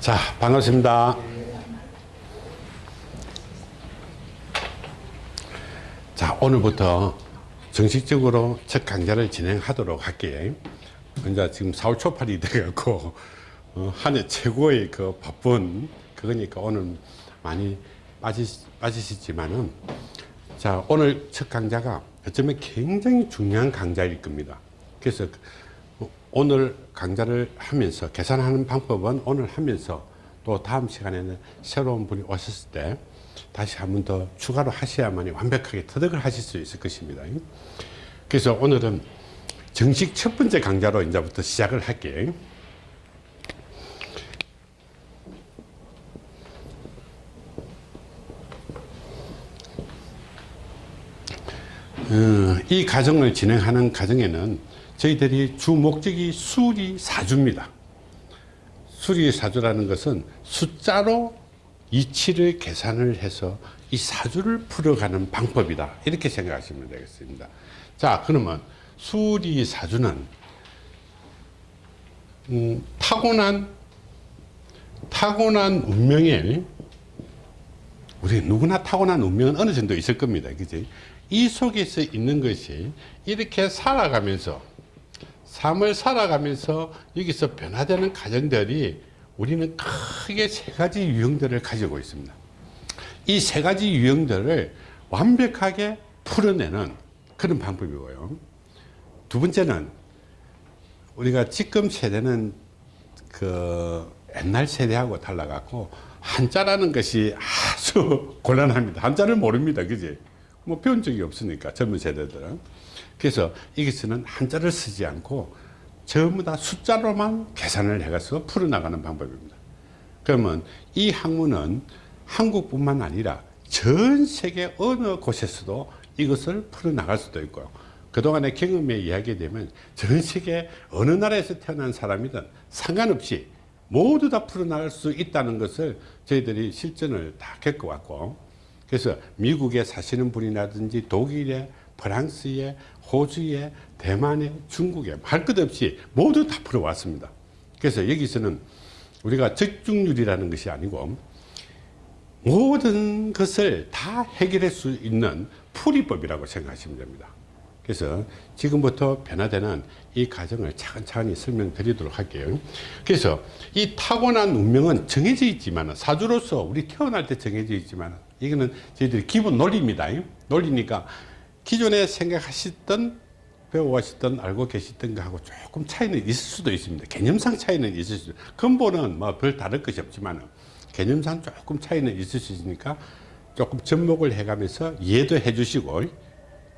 자, 반갑습니다. 자, 오늘부터 정식적으로 첫 강좌를 진행하도록 할게요. 이제 지금 4월 초팔이 돼갖고, 어, 한해 최고의 그 바쁜 그거니까 오늘 많이 빠지, 빠지시지만은, 자, 오늘 첫 강좌가 어쩌면 굉장히 중요한 강좌일 겁니다. 그래서 오늘 강좌를 하면서 계산하는 방법은 오늘 하면서 또 다음 시간에는 새로운 분이 오셨을 때 다시 한 번 더 추가로 하셔야만이 완벽하게 터득을 하실 수 있을 것입니다. 그래서 오늘은 정식 첫 번째 강좌로 이제부터 시작을 할게요. 어, 이 과정을 진행하는 과정에는 저희들이 주 목적이 수리 사주입니다. 수리 사주라는 것은 숫자로 이치를 계산을 해서 이 사주를 풀어가는 방법이다. 이렇게 생각하시면 되겠습니다. 자, 그러면 수리 사주는 음, 타고난 타고난 운명에 우리 누구나 타고난 운명은 어느 정도 있을 겁니다. 그지? 이 속에서 있는 것이 이렇게 살아가면서 삶을 살아가면서 여기서 변화되는 과정들이 우리는 크게 세 가지 유형들을 가지고 있습니다. 이 세 가지 유형들을 완벽하게 풀어내는 그런 방법이고요. 두 번째는 우리가 지금 세대는 그 옛날 세대하고 달라갖고 한자라는 것이 아주 곤란합니다. 한자를 모릅니다. 그지? 뭐 배운 적이 없으니까 젊은 세대들은. 그래서 여기서는 한자를 쓰지 않고 전부 다 숫자로만 계산을 해가서 풀어나가는 방법입니다. 그러면 이 학문은 한국뿐만 아니라 전 세계 어느 곳에서도 이것을 풀어나갈 수도 있고요. 그동안의 경험에 이야기되면 전 세계 어느 나라에서 태어난 사람이든 상관없이 모두 다 풀어나갈 수 있다는 것을 저희들이 실전을 다 겪어왔고 그래서 미국에 사시는 분이라든지 독일에 프랑스에 호주에 대만에 중국에 할것 없이 모두 다 풀어왔습니다. 그래서 여기서는 우리가 적중률이라는 것이 아니고 모든 것을 다 해결할 수 있는 풀이법이라고 생각하시면 됩니다. 그래서 지금부터 변화되는 이 과정을 차근차근히 설명드리도록 할게요. 그래서 이 타고난 운명은 정해져 있지만 사주로서 우리 태어날 때 정해져 있지만 이거는 저희들이 기본 논리입니다. 논리니까 기존에 생각하셨던 배워가셨던 알고 계시던 거하고 조금 차이는 있을 수도 있습니다. 개념상 차이는 있을 수 근본은 뭐 별 다를 것이 없지만 개념상 조금 차이는 있을 수 있으니까 조금 접목을 해가면서 이해도 해주시고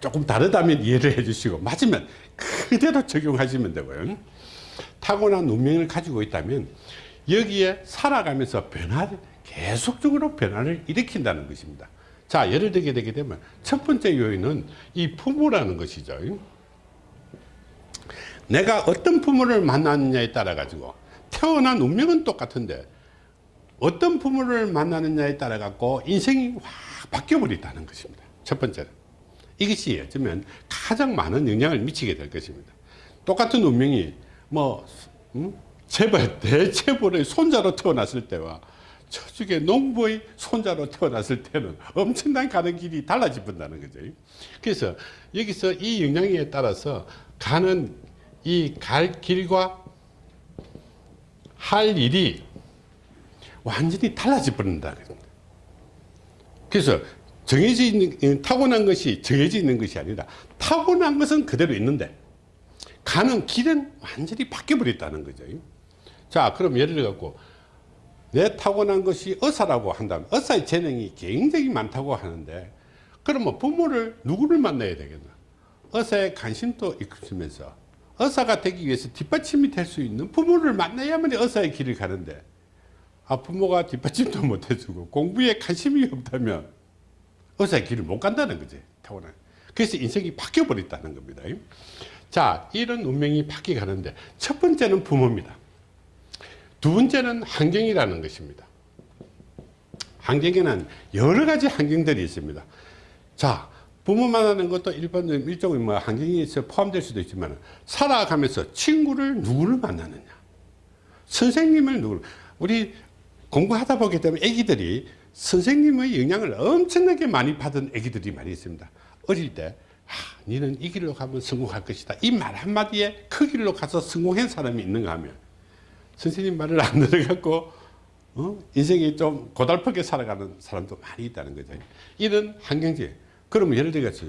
조금 다르다면 이해를 해주시고 맞으면 그대로 적용하시면 되고요. 타고난 운명을 가지고 있다면 여기에 살아가면서 변화를 계속적으로 변화를 일으킨다는 것입니다. 자 예를 들게 되게 되면 첫 번째 요인은 이 부모라는 것이죠. 내가 어떤 부모를 만나느냐에 따라 가지고 태어난 운명은 똑같은데 어떤 부모를 만나느냐에 따라 갖고 인생이 확 바뀌어 버린다는 것입니다. 첫 번째는 이것이 어쩌면 가장 많은 영향을 미치게 될 것입니다. 똑같은 운명이 뭐 음? 재벌 대체벌의 손자로 태어났을 때와 저쪽에 농부의 손자로 태어났을 때는 엄청난 가는 길이 달라진다는 거죠. 그래서 여기서 이 영향에 따라서 가는 이 갈 길과 할 일이 완전히 달라져 버린다. 그래서 정해져 있는, 타고난 것이 정해져 있는 것이 아니라 타고난 것은 그대로 있는데 가는 길은 완전히 바뀌어 버렸다는 거죠. 자, 그럼 예를 들어 갖고 내 타고난 것이 의사라고 한다면 의사의 재능이 굉장히 많다고 하는데 그러면 부모를 누구를 만나야 되겠나? 의사의 관심도 있으면서 의사가 되기 위해서 뒷받침이 될 수 있는 부모를 만나야만 의사의 길을 가는데 아 부모가 뒷받침도 못 해주고 공부에 관심이 없다면 의사의 길을 못 간다는 거지 타고난. 그래서 인생이 바뀌어 버렸다는 겁니다. 자 이런 운명이 바뀌어 가는데 첫 번째는 부모입니다 두 번째는 환경이라는 것입니다 환경에는 여러 가지 환경들이 있습니다 자 부모 만나는 것도 일반적인 일종의 뭐 환경에 서 포함될 수도 있지만 살아가면서 친구를 누구를 만나느냐 선생님을 누구 우리 공부하다 보게 되면 애기들이 선생님의 영향을 엄청나게 많이 받은 애기들이 많이 있습니다. 어릴 때 아, 너는 이 길로 가면 성공할 것이다. 이 말 한마디에 그 길로 가서 성공한 사람이 있는가 하면 선생님 말을 안 들어갖고 어? 인생이 좀 고달프게 살아가는 사람도 많이 있다는 거죠. 이런 환경지. 그러면 예를 들어서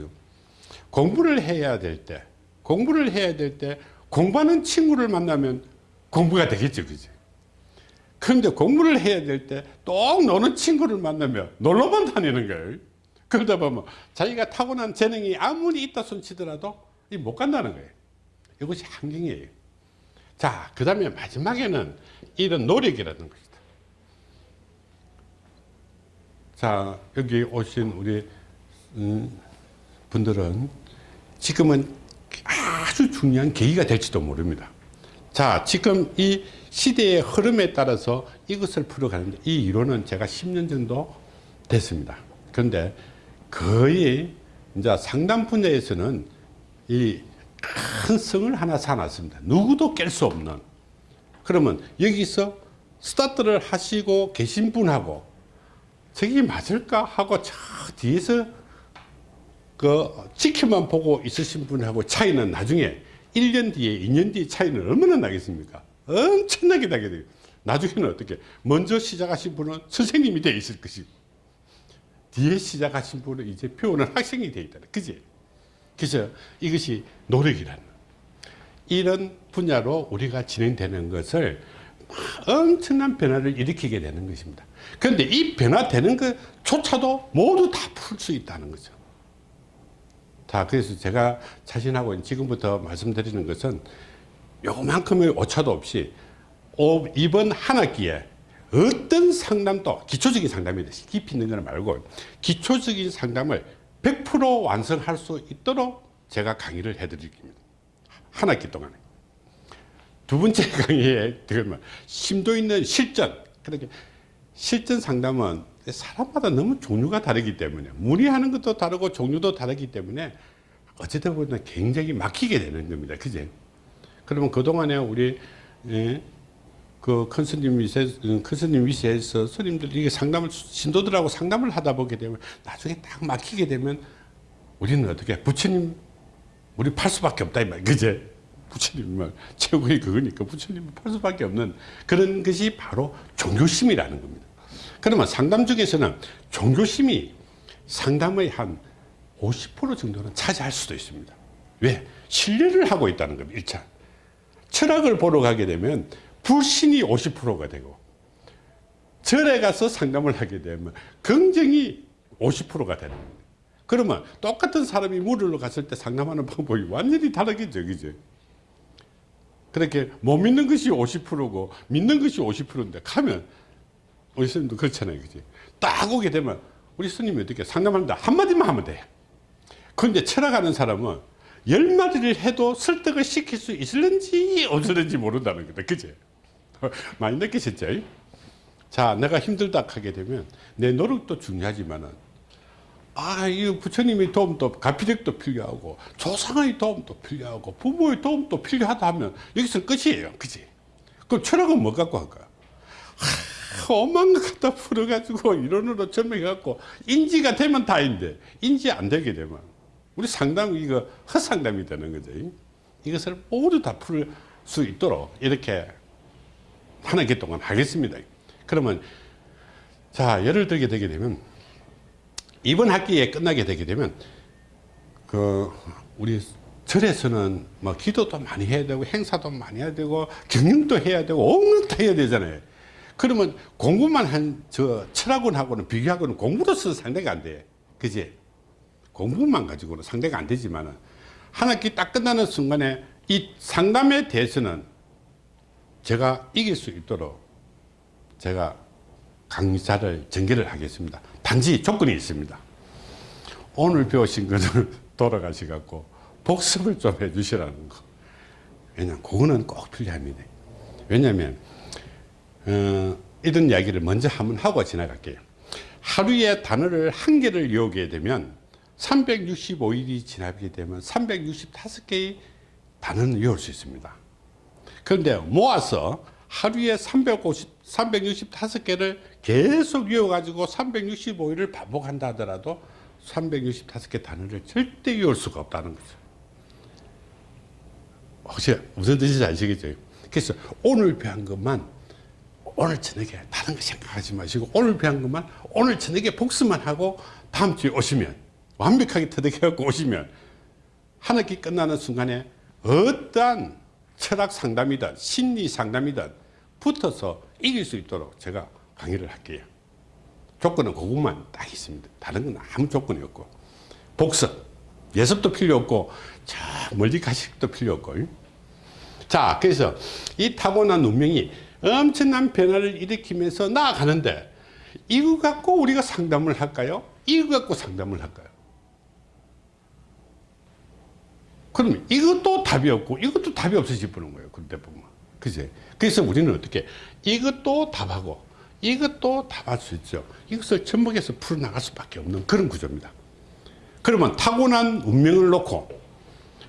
공부를 해야 될 때, 공부를 해야 될 때 공부하는 친구를 만나면 공부가 되겠죠. 그죠? 그런데 공부를 해야 될때또 노는 친구를 만나면 놀러만 다니는 거예요. 그러다 보면 자기가 타고난 재능이 아무리 있다 손치더라도 못 간다는 거예요. 이것이 환경이에요. 자, 그 다음에 마지막에는 이런 노력이라는 것이다. 자, 여기 오신 우리 음, 분들은 지금은 아주 중요한 계기가 될지도 모릅니다. 자, 지금 이 시대의 흐름에 따라서 이것을 풀어가는데 이 이론은 제가 10년 정도 됐습니다. 그런데 거의 이제 상담 분야에서는 이 큰 성을 하나 사놨습니다. 누구도 깰 수 없는. 그러면 여기서 스타트를 하시고 계신 분하고 저게 맞을까 하고 저 뒤에서 그 지켜만 보고 있으신 분하고 차이는 나중에 1년 뒤에 2년 뒤에 차이는 얼마나 나겠습니까? 엄청나게 나게 돼요. 나중에는 어떻게 먼저 시작하신 분은 선생님이 돼 있을 것이고 뒤에 시작하신 분은 이제 배우는 학생이 돼 있다. 그지? 그래서 이것이 노력이라는 이런 분야로 우리가 진행되는 것을 엄청난 변화를 일으키게 되는 것입니다. 그런데 이 변화되는 것조차도 모두 다 풀 수 있다는 거죠. 자, 그래서 제가 자신하고 지금부터 말씀드리는 것은 요만큼의 오차도 없이 이번 한 학기에 어떤 상담도 기초적인 상담이 돼 깊이 있는 걸 말고 기초적인 상담을 100% 완성할 수 있도록 제가 강의를 해드리겠습니다. 한 학기 동안에. 두 번째 강의에 심도 있는 실전. 그렇게 실전 상담은 사람마다 너무 종류가 다르기 때문에 문의하는 것도 다르고 종류도 다르기 때문에 어쨌든 보면 굉장히 막히게 되는 겁니다. 그제? 그러면 그동안에 우리 예, 그 큰 스님 위세, 큰 스님 위세에서 스님들이 상담을 신도들하고 상담을 하다 보게 되면 나중에 딱 막히게 되면 우리는 어떻게 부처님 우리 팔 수밖에 없다 이 말. 그제? 부처님 말 최고의 그거니까 부처님 팔 수밖에 없는 그런 것이 바로 종교심이라는 겁니다. 그러면 상담 중에서는 종교심이 상담의 한 50% 정도는 차지할 수도 있습니다. 왜? 신뢰를 하고 있다는 겁니다. 1차. 철학을 보러 가게 되면 불신이 50%가 되고 절에 가서 상담을 하게 되면 긍정이 50%가 되는 겁니다. 그러면 똑같은 사람이 물으러 갔을 때 상담하는 방법이 완전히 다르겠죠. 그죠? 그렇게 못 믿는 것이 50%고 믿는 것이 50%인데 가면 우리 스님도 그렇잖아요. 그지? 딱 오게 되면 우리 스님이 어떻게 상담하는데 한마디만 하면 돼. 그런데 철학하는 사람은 열 마디를 해도 설득을 시킬 수 있을는지 없을는지 모른다는 거다. 그지? 많이 느끼셨죠? 자, 내가 힘들다 하게 되면 내 노력도 중요하지만은 아, 이 부처님의 도움도 가피력도 필요하고 조상의 도움도 필요하고 부모의 도움도 필요하다 하면 여기서 끝이에요. 그지? 그럼 철학은 뭐 갖고 할까? 험한 것 갖다 풀어가지고 이론으로 설명해갖고 인지가 되면 다인데 인지 안 되게 되면 우리 상담 이거 헛상담이 되는 거죠. 이것을 모두 다 풀 수 있도록 이렇게 한 학기 동안 하겠습니다. 그러면 자 예를 들게 되게 되면 이번 학기에 끝나게 되게 되면 그 우리 절에서는 뭐 기도도 많이 해야 되고 행사도 많이 해야 되고 경영도 해야 되고 온갖 다 해야 되잖아요. 그러면 공부만 한 저 철학원하고는 비교하고는 공부로서 상대가 안 돼. 그지? 공부만 가지고는 상대가 안 되지만은 한 학기 딱 끝나는 순간에 이 상담에 대해서는 제가 이길 수 있도록 제가 강좌를 전개를 하겠습니다. 단지 조건이 있습니다. 오늘 배우신 것을 돌아가시갖고 복습을 좀 해주시라는 거. 왜냐면 그거는 꼭 필요합니다. 왜냐면 어, 이런 이야기를 먼저 한번 하고 지나갈게요. 하루에 단어를 한 개를 외우게 되면 365일이 지나게 되면 365개의 단어는 외울 수 있습니다. 그런데 모아서 하루에 350, 365개를 계속 외워가지고 365일을 반복한다 하더라도 365개 단어를 절대 외울 수가 없다는 거죠. 혹시 무슨 뜻인지 아시겠죠? 그래서 오늘 배운 것만 오늘 저녁에 다른 거 생각하지 마시고 오늘 배운 것만 오늘 저녁에 복습만 하고 다음 주에 오시면 완벽하게 터득해갖고 오시면 한 학기 끝나는 순간에 어떠한 철학 상담이든 심리 상담이든 붙어서 이길 수 있도록 제가 강의를 할게요. 조건은 그것만 딱 있습니다. 다른 건 아무 조건이 없고 복습, 예습도 필요 없고 저 멀리 가실 것도 필요 없고 자 그래서 이 타고난 운명이 엄청난 변화를 일으키면서 나아가는데 이거 갖고 우리가 상담을 할까요? 이거 갖고 상담을 할까요? 그러면 이것도 답이 없고 이것도 답이 없어져 버는 거예요. 그때 보면. 그지? 그래서 우리는 어떻게 이것도 답하고 이것도 답할 수 있죠. 이것을 접목해서 풀어나갈 수밖에 없는 그런 구조입니다. 그러면 타고난 운명을 놓고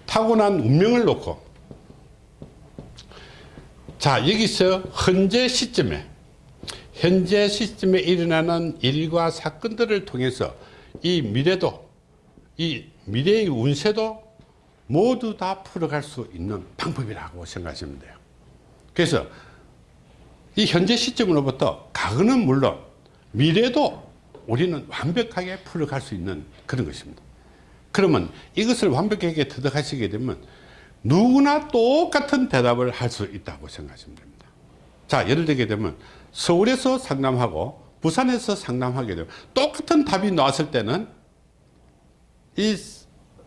타고난 운명을 놓고 자 여기서 현재 시점에 현재 시점에 일어나는 일과 사건들을 통해서 이 미래도 이 미래의 운세도 모두 다 풀어갈 수 있는 방법이라고 생각하시면 돼요. 그래서 이 현재 시점으로부터 과거는 물론 미래도 우리는 완벽하게 풀어갈 수 있는 그런 것입니다. 그러면 이것을 완벽하게 터득하시게 되면 누구나 똑같은 대답을 할 수 있다고 생각하시면 됩니다. 자, 예를 들게 되면 서울에서 상담하고 부산에서 상담하게 되면 똑같은 답이 나왔을 때는 이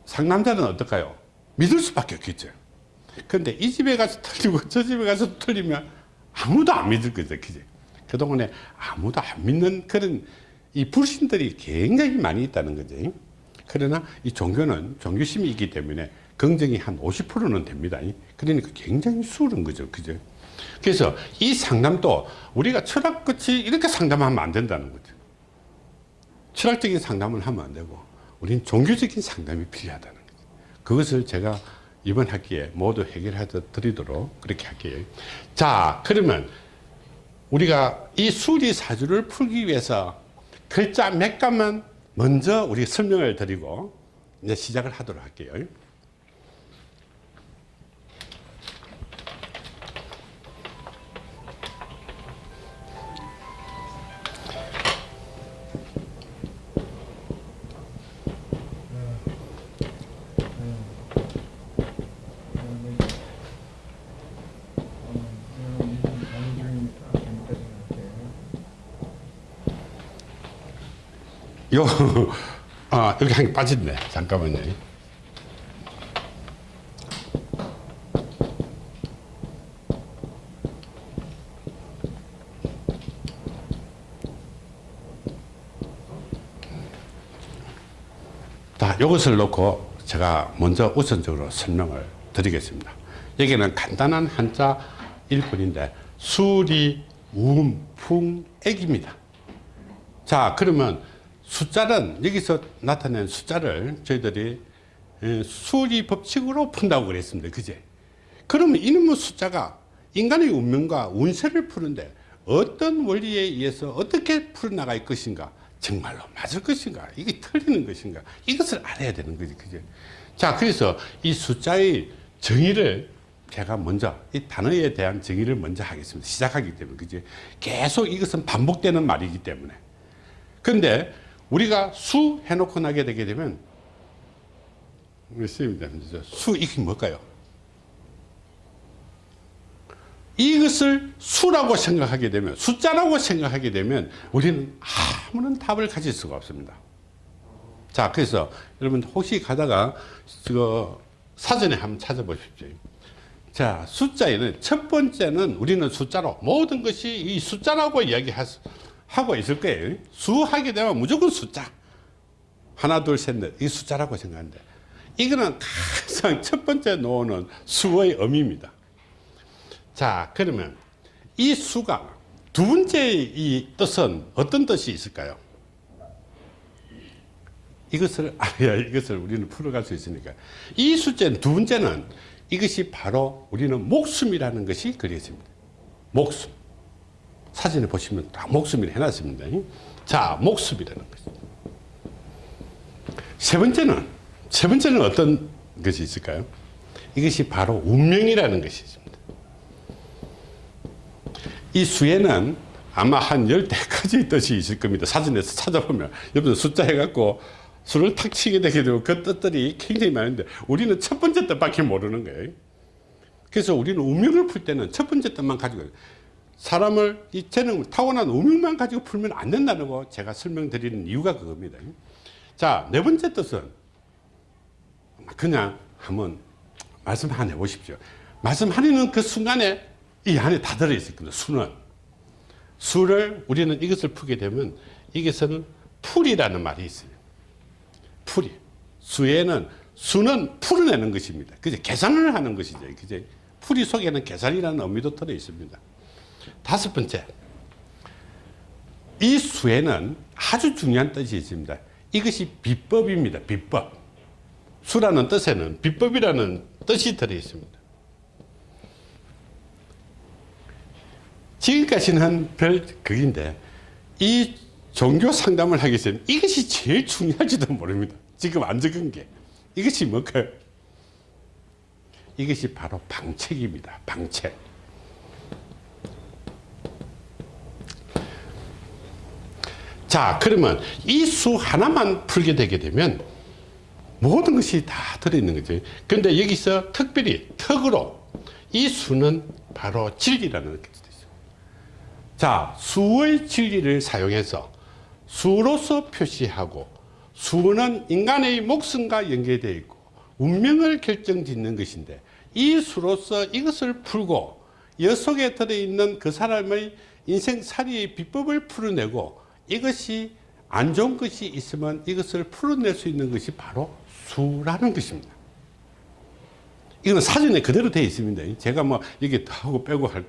상담자는 어떨까요? 믿을 수밖에 없겠죠. 그런데 이 집에 가서 틀리고 저 집에 가서 틀리면 아무도 안 믿을 거죠. 그죠? 그동안에 아무도 안 믿는 그런 이 불신들이 굉장히 많이 있다는 거죠. 그러나 이 종교는 종교심이 있기 때문에 긍정이 한 50%는 됩니다. 그러니까 굉장히 수월한 거죠. 그죠? 그래서 이 상담도 우리가 철학 끝이 이렇게 상담하면 안 된다는 거죠. 철학적인 상담을 하면 안 되고 우리는 종교적인 상담이 필요하다는 거죠. 그것을 제가 이번 학기에 모두 해결해 드리도록 그렇게 할게요. 자, 그러면 우리가 이 수리 사주를 풀기 위해서 글자 몇 가만 먼저 우리 설명을 드리고 이제 시작을 하도록 할게요. 요, 아, 여기 한 개 빠졌네. 잠깐만요. 자, 이것을 놓고 제가 먼저 우선적으로 설명을 드리겠습니다. 여기는 간단한 한자 일뿐인데 수리, 움, 풍, 액입니다. 자, 그러면 숫자는 여기서 나타낸 숫자를 저희들이 예, 수리 법칙으로 푼다고 그랬습니다. 그제? 그러면 이놈의 숫자가 인간의 운명과 운세를 푸는데 어떤 원리에 의해서 어떻게 풀어나갈 것인가? 정말로 맞을 것인가? 이게 틀리는 것인가? 이것을 알아야 되는 거지. 그죠? 자, 그래서 이 숫자의 정의를 제가 먼저 이 단어에 대한 정의를 먼저 하겠습니다. 시작하기 때문에. 그죠? 계속 이것은 반복되는 말이기 때문에. 근데 우리가 수 해놓고 나게 되게 되면 선생님들 수 이게 뭘까요? 이것을 수라고 생각하게 되면 숫자라고 생각하게 되면 우리는 아무런 답을 가질 수가 없습니다. 자 그래서 여러분 혹시 가다가 그 사전에 한번 찾아보십시오. 자 숫자에는 첫 번째는 우리는 숫자로 모든 것이 이 숫자라고 이야기할 수 하고 있을 거예요. 수 하게 되면 무조건 숫자. 하나, 둘, 셋, 넷. 이 숫자라고 생각하는데 이거는 가장 첫 번째 놓는 수의 의미입니다. 자, 그러면 이 수가 두 번째 이 뜻은 어떤 뜻이 있을까요? 이것을 알아야 이것을 우리는 풀어갈 수 있으니까. 이 숫자는 두 번째는 이것이 바로 우리는 목숨이라는 것이 그려집니다. 목숨. 사진에 보시면 다 목숨이라 해놨습니다. 자, 목숨이라는 거죠. 세 번째는, 세 번째는 어떤 것이 있을까요? 이것이 바로 운명이라는 것이 있습니다. 이 수에는 아마 한 열대까지 뜻이 있을 겁니다. 사진에서 찾아보면. 여러분 숫자 해갖고 수를 탁 치게 되게 되고 그 뜻들이 굉장히 많은데 우리는 첫 번째 뜻밖에 모르는 거예요. 그래서 우리는 운명을 풀 때는 첫 번째 뜻만 가지고 사람을 이 재능 타고난 운명만 가지고 풀면 안 된다는 거 제가 설명드리는 이유가 그겁니다. 자, 네 번째 뜻은 그냥 한번 말씀 하나 해보십시오. 말씀하려는 그 순간에 이 안에 다 들어있을 겁니다. 수는. 수를 우리는 이것을 풀게 되면 이것은 풀이라는 말이 있어요. 풀이. 수에는 수는 풀어내는 것입니다. 그죠? 계산을 하는 것이죠. 그죠? 풀이 속에는 계산이라는 의미도 들어 있습니다. 다섯 번째. 이 수에는 아주 중요한 뜻이 있습니다. 이것이 비법입니다. 비법. 수라는 뜻에는 비법이라는 뜻이 들어 있습니다. 지금까지는 별 극인데 이 종교 상담을 하기 전에 이것이 제일 중요할지도 모릅니다. 지금 안 적은 게 이것이 뭘까요? 이것이 바로 방책입니다. 방책. 자 그러면 이 수 하나만 풀게 되게 되면 모든 것이 다 들어있는 거죠. 그런데 여기서 특별히 턱으로 이 수는 바로 진리라는 것이 있어요. 자 수의 진리를 사용해서 수로서 표시하고 수는 인간의 목숨과 연계되어 있고 운명을 결정짓는 것인데 이 수로서 이것을 풀고 여 속에 들어있는 그 사람의 인생살이의 비법을 풀어내고 이것이 안 좋은 것이 있으면 이것을 풀어낼 수 있는 것이 바로 수라는 것입니다. 이건 사전에 그대로 되어 있습니다. 제가 뭐 이게 하고 빼고 할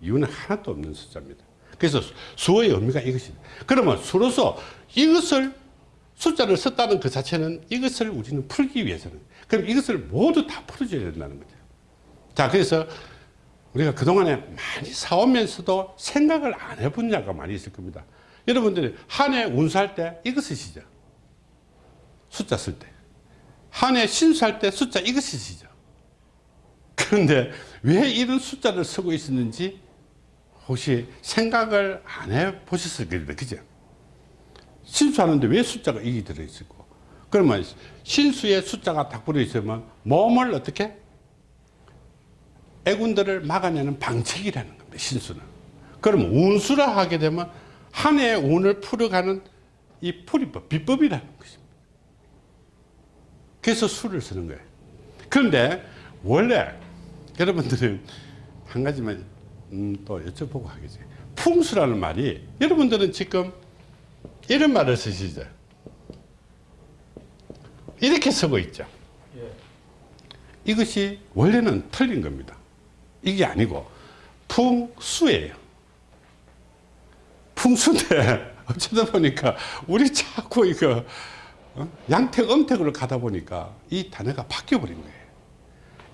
이유는 하나도 없는 숫자입니다. 그래서 수의 의미가 이것입니다. 그러면 수로서 이것을 숫자를 썼다는 그 자체는 이것을 우리는 풀기 위해서는 그럼 이것을 모두 다 풀어줘야 된다는 거죠. 자, 그래서 우리가 그동안에 많이 사오면서도 생각을 안 해본 자가 많이 있을 겁니다. 여러분들이 한 해 운수할 때 이거 쓰시죠. 숫자 쓸 때. 한 해 신수할 때 숫자 이거 쓰시죠. 그런데 왜 이런 숫자를 쓰고 있었는지 혹시 생각을 안 해 보셨을 겁니다. 그죠? 신수하는데 왜 숫자가 이게 들어있고 그러면 신수에 숫자가 딱 들어있으면 몸을 어떻게? 애군들을 막아내는 방책이라는 겁니다. 신수는. 그럼 운수라 하게 되면 한 해의 운을 풀어가는 이 풀이법, 비법이라는 것입니다. 그래서 수를 쓰는 거예요. 그런데 원래 여러분들은 한 가지만 음, 또 여쭤보고 하겠지. 풍수라는 말이 여러분들은 지금 이런 말을 쓰시죠. 이렇게 쓰고 있죠. 이것이 원래는 틀린 겁니다. 이게 아니고 풍수예요. 풍수인데 어쩌다 보니까 우리 자꾸 이거 어? 양택 음택으로 가다 보니까 이 단어가 바뀌어 버린 거예요.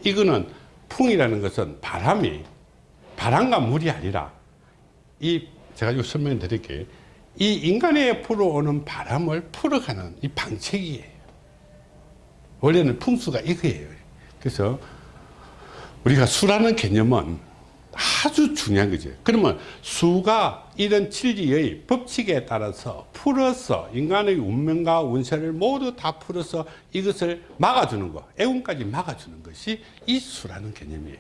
이거는 풍이라는 것은 바람이 바람과 물이 아니라 이 제가 이거 설명 드릴게요. 이 인간에 불어오는 바람을 풀어가는 이 방책이에요. 원래는 풍수가 이거예요. 그래서 우리가 수라는 개념은 아주 중요한 거죠. 그러면 수가 이런 진리의 법칙에 따라서 풀어서 인간의 운명과 운세를 모두 다 풀어서 이것을 막아주는 것, 애운까지 막아주는 것이 이 수라는 개념이에요.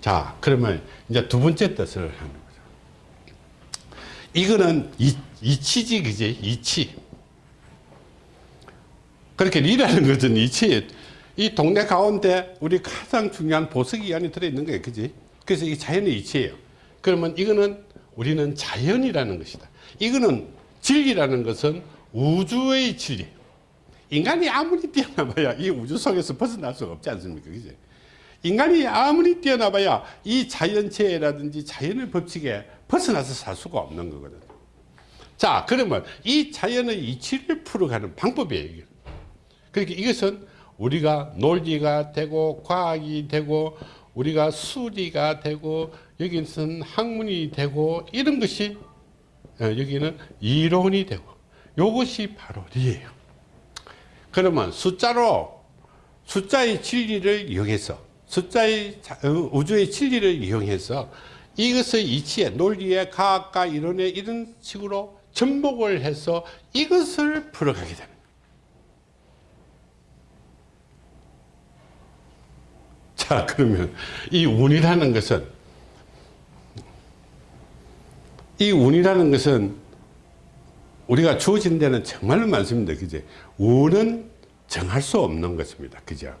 자, 그러면 이제 두 번째 뜻을 하는 거죠. 이거는 이, 이치지, 그지? 이치. 그렇게 리라는 것은 이치. 이 동네 가운데 우리 가장 중요한 보석이 안에 들어있는 거예요. 그지? 그래서 이 자연의 이치예요. 그러면 이거는 우리는 자연이라는 것이다. 이거는 진리라는 것은 우주의 진리. 인간이 아무리 뛰어나봐야 이 우주 속에서 벗어날 수가 없지 않습니까? 그지? 인간이 아무리 뛰어나봐야 이 자연체라든지 자연의 법칙에 벗어나서 살 수가 없는 거거든. 자, 그러면 이 자연의 이치를 풀어가는 방법이에요. 그러니까 이것은 우리가 논리가 되고 과학이 되고 우리가 수리가 되고 여기는 학문이 되고 이런 것이 어, 여기는 이론이 되고 이것이 바로 리예요. 그러면 숫자로 숫자의 진리를 이용해서 숫자의 자- 어, 우주의 진리를 이용해서 이것의 이치에 논리에 과학과 이론에 이런 식으로 접목을 해서 이것을 풀어가게 됩니다. 자 그러면 이 운이라는 것은 이 운이라는 것은 우리가 주어진 데는 정말로 많습니다. 그제? 운은 정할 수 없는 것입니다. 그죠?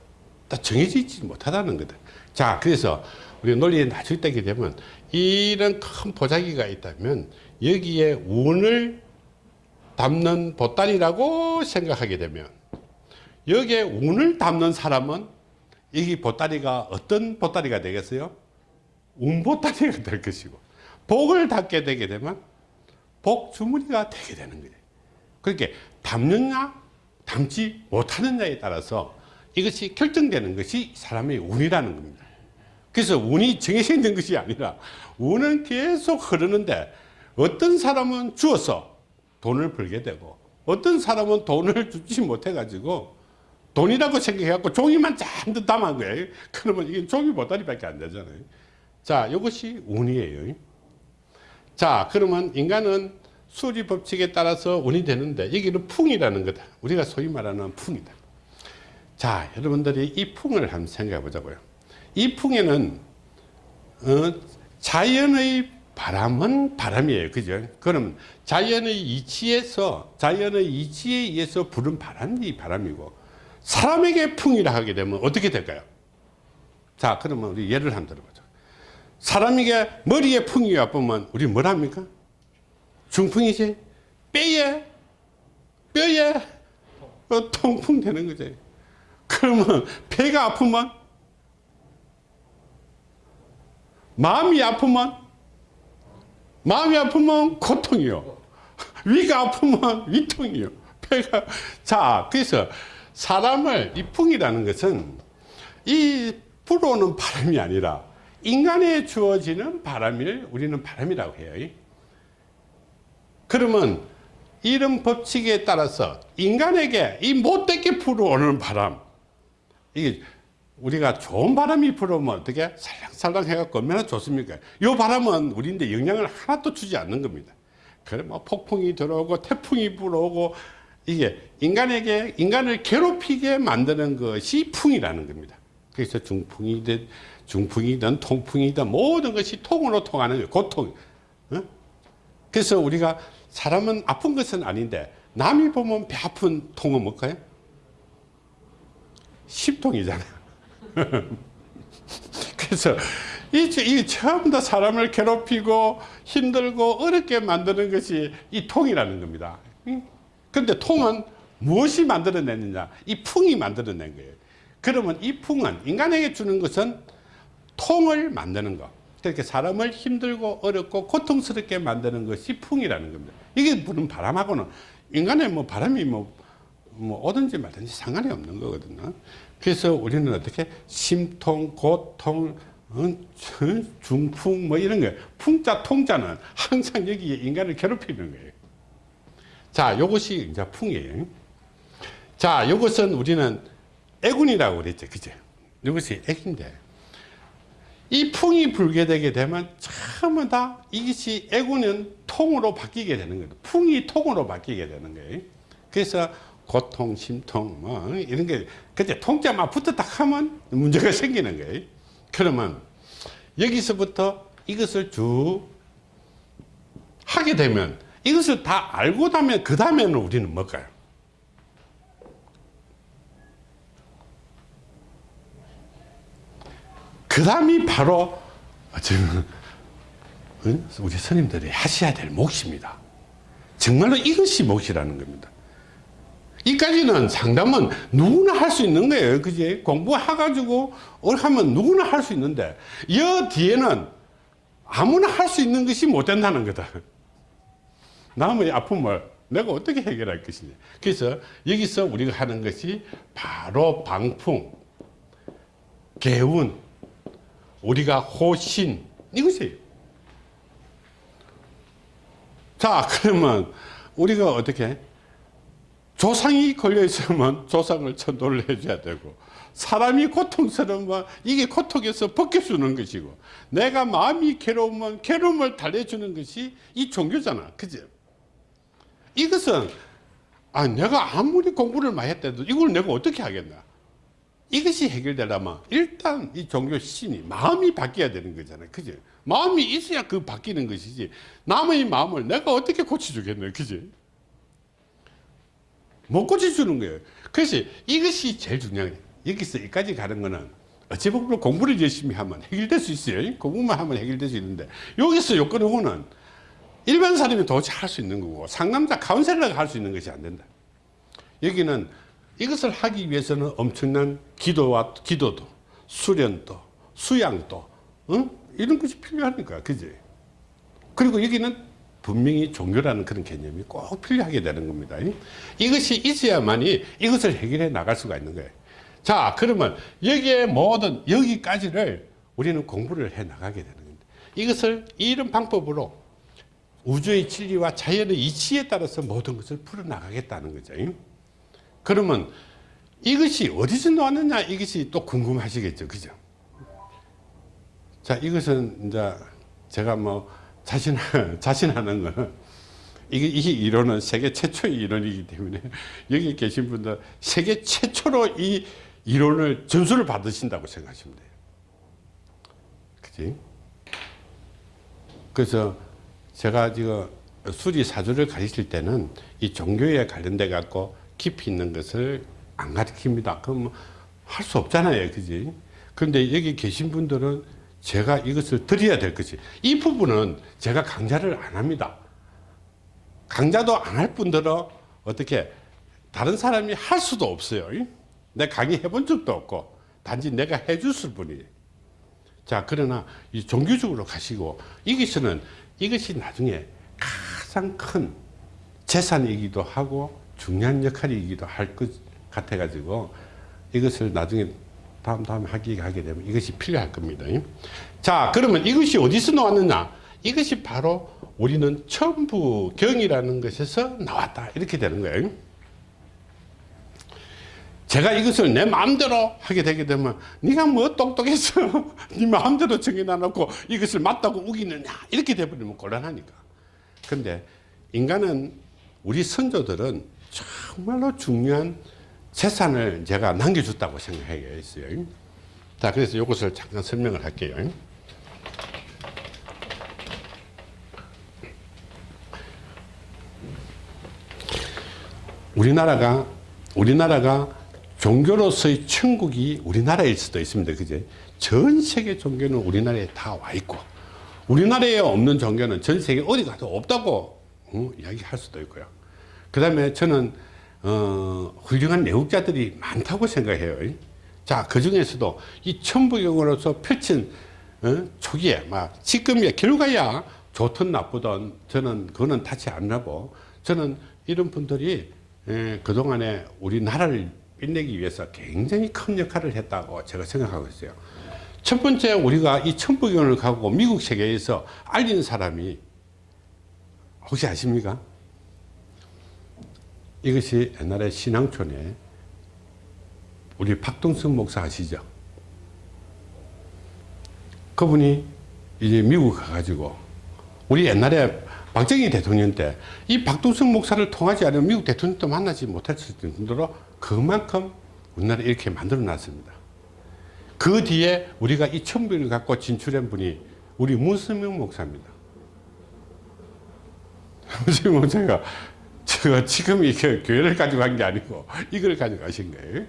딱 정해지지 못하다는 거다. 자, 그래서 우리 논리에 나중에 따게 되면 이런 큰 보자기가 있다면 여기에 운을 담는 보따리라고 생각하게 되면 여기에 운을 담는 사람은 이 보따리가 어떤 보따리가 되겠어요? 운 보따리가 될 것이고 복을 담게 되게 되면 복 주머니가 되게 되는 거예요. 그렇게 담느냐 담지 못하느냐에 따라서 이것이 결정되는 것이 사람의 운이라는 겁니다. 그래서 운이 정해져 있는 것이 아니라 운은 계속 흐르는데 어떤 사람은 주어서 돈을 벌게 되고 어떤 사람은 돈을 주지 못해 가지고 돈이라고 생각해 갖고 종이만 잔뜩 담은 거예요. 그러면 이게 종이 보따리밖에 안 되잖아요. 자, 이것이 운이에요. 자, 그러면 인간은 수리 법칙에 따라서 운이 되는데 여기는 풍이라는 거다. 우리가 소위 말하는 풍이다. 자, 여러분들이 이 풍을 한번 생각해 보자고요. 이 풍에는 어, 자연의 바람은 바람이에요. 그죠? 그럼 자연의 이치에서 자연의 이치에 의해서 부른 바람이 바람이고 사람에게 풍이라 하게 되면 어떻게 될까요? 자, 그러면 우리 예를 한번 들어보죠. 사람에게 머리에 풍이 와보면 우리 뭘 합니까? 중풍이지? 뼈에, 뼈에 어, 통풍 되는 거지. 그러면 배가 아프면 마음이 아프면 마음이 아프면 고통이요. 위가 아프면 위통이요. 배가 자 그래서 사람을 이 풍이라는 것은 이 불어오는 바람이 아니라 인간에 주어지는 바람을 우리는 바람이라고 해요. 그러면 이런 법칙에 따라서 인간에게 이 못되게 불어오는 바람 이게 우리가 좋은 바람이 불어오면 어떻게 살랑살랑 해갖고 얼마나 좋습니까? 이 바람은 우리인데 영향을 하나도 주지 않는 겁니다. 그래 뭐 폭풍이 들어오고 태풍이 불어오고 이게 인간에게 인간을 괴롭히게 만드는 것이 풍이라는 겁니다. 그래서 중풍이든 중풍이든 통풍이든 모든 것이 통으로 통하는. 고통. 어? 그래서 우리가 사람은 아픈 것은 아닌데 남이 보면 배 아픈 통은 뭘까요? 십통이잖아요. 그래서 이, 이 처음 다 사람을 괴롭히고 힘들고 어렵게 만드는 것이 이 통이라는 겁니다. 근데 통은 무엇이 만들어냈느냐? 이 풍이 만들어낸 거예요. 그러면 이 풍은 인간에게 주는 것은 통을 만드는 것. 그렇게 사람을 힘들고 어렵고 고통스럽게 만드는 것이 풍이라는 겁니다. 이게 부는 바람하고는 인간의 뭐 바람이 뭐, 뭐 오든지 말든지 상관이 없는 거거든요. 그래서 우리는 어떻게 심통, 고통, 어, 중풍 뭐 이런 거 풍자, 통자는 항상 여기에 인간을 괴롭히는 거예요. 자, 요것이 이제 풍이에요. 자, 요것은 우리는 애군이라고 그랬죠. 그죠? 이것이 애인데. 이 풍이 불게 되게 되면 전부 다 이것이 애군은 통으로 바뀌게 되는 거예요. 풍이 통으로 바뀌게 되는 거예요. 그래서 고통, 심통, 뭐, 이런 게, 그때 통자만 붙었다 하면 문제가 생기는 거예요. 그러면 여기서부터 이것을 쭉 하게 되면 이것을 다 알고 나면 그 다음에는 우리는 뭘까요? 그 다음이 바로 지금 우리 스님들이 하셔야 될 몫입니다. 정말로 이것이 몫이라는 겁니다. 이까지는 상담은 누구나 할 수 있는 거예요. 그지? 공부해가지고 하면 누구나 할 수 있는데, 이 뒤에는 아무나 할 수 있는 것이 못 된다는 거다. 남의 아픔을 내가 어떻게 해결할 것이냐. 그래서 여기서 우리가 하는 것이 바로 방풍, 개운, 우리가 호신 이것이에요. 자 그러면 우리가 어떻게 조상이 걸려 있으면 조상을 천도를 해줘야 되고 사람이 고통스러우면 이게 고통에서 벗겨주는 것이고 내가 마음이 괴로우면 괴로움을 달래주는 것이 이 종교잖아 그지 이것은 아 내가 아무리 공부를 많이 했대도 이걸 내가 어떻게 하겠나? 이것이 해결되려면 일단 이 종교 신이 마음이 바뀌어야 되는 거잖아요. 그지? 마음이 있어야 그 바뀌는 것이지. 남의 마음을 내가 어떻게 고쳐주겠나 그지? 못 고쳐주는 거예요. 그래서 이것이 제일 중요한 거예요. 여기서 여기까지 가는 거는 어찌 보면 공부를 열심히 하면 해결될 수 있어요. 공부만 하면 해결될 수 있는데 여기서 요건 요거는 일반 사람이 도대체 할수 있는 거고 상남자 카운셀러가 할 수 있는 것이 안 된다. 여기는 이것을 하기 위해서는 엄청난 기도와 기도도 수련도 수양도 응? 이런 것이 필요하니까 그지? 그리고 여기는 분명히 종교라는 그런 개념이 꼭 필요하게 되는 겁니다. 이것이 있어야만이 이것을 해결해 나갈 수가 있는 거예요. 자 그러면 여기에 모든 여기까지를 우리는 공부를 해 나가게 되는 겁니다. 이것을 이런 방법으로 우주의 진리와 자연의 이치에 따라서 모든 것을 풀어 나가겠다는 거죠 그러면 이것이 어디서 나왔느냐 이것이 또 궁금하시겠죠 그죠 자 이것은 이제 제가 뭐 자신 자신하는 거는 이게 이 이론은 세계 최초의 이론이기 때문에 여기 계신 분들 세계 최초로 이 이론을 전수를 받으신다고 생각하시면 돼요. 그지? 그래서 제가 지금 수리 사주를 가르칠 때는 이 종교에 관련돼 갖고 깊이 있는 것을 안 가르칩니다. 그럼 할 수 없잖아요. 그지? 그런데 여기 계신 분들은 제가 이것을 드려야 될 것이 이 부분은 제가 강좌를 안 합니다. 강좌도 안 할 분들은 어떻게 다른 사람이 할 수도 없어요. 내 강의 해본 적도 없고 단지 내가 해줬을 뿐이에요. 자 그러나 이 종교적으로 가시고 이것은 이것이 나중에 가장 큰 재산이기도 하고 중요한 역할이기도 할 것 같아 가지고 이것을 나중에 다음 다음 하기 하게 되면 이것이 필요할 겁니다. 자 그러면 이것이 어디서 나왔느냐 이것이 바로 우리는 천부경이라는 것에서 나왔다 이렇게 되는 거예요. 제가 이것을 내 마음대로 하게 되게 되면 네가 뭐 똑똑해서 네 마음대로 정해놔놓고 이것을 맞다고 우기느냐? 이렇게 돼버리면 곤란하니까. 근데 인간은 우리 선조들은 정말로 중요한 재산을 제가 남겨줬다고 생각했어요. 자 그래서 이것을 잠깐 설명을 할게요. 우리나라가 우리나라가 종교로서의 천국이 우리나라일 수도 있습니다. 그제? 전 세계 종교는 우리나라에 다 와 있고, 우리나라에 없는 종교는 전 세계 어디 가도 없다고 어, 이야기할 수도 있고요. 그 다음에 저는, 어, 훌륭한 내국자들이 많다고 생각해요. 자, 그 중에서도 이 천부경으로서 펼친, 어, 초기에, 막, 지금의 결과야 좋든 나쁘든 저는 그거는 안 하고, 저는 이런 분들이 에, 그동안에 우리나라를 빛내기 위해서 굉장히 큰 역할을 했다고 제가 생각하고 있어요. 첫 번째 우리가 이 천부경을 가고 미국 세계에서 알린 사람이 혹시 아십니까? 이것이 옛날에 신앙촌에 우리 박동승 목사 아시죠? 그분이 이제 미국 가가지고 우리 옛날에 박정희 대통령 때 이 박동승 목사를 통하지 않으면 미국 대통령도 만나지 못했을 정도로 그만큼 우리나라 이렇게 만들어 놨습니다. 그 뒤에 우리가 이 천부를 갖고 진출한 분이 우리 문수명 목사입니다. 문수명 목사가 제가 지금 이렇게 교회를 가지고 간게 아니고 이걸 가지고 가신 거예요.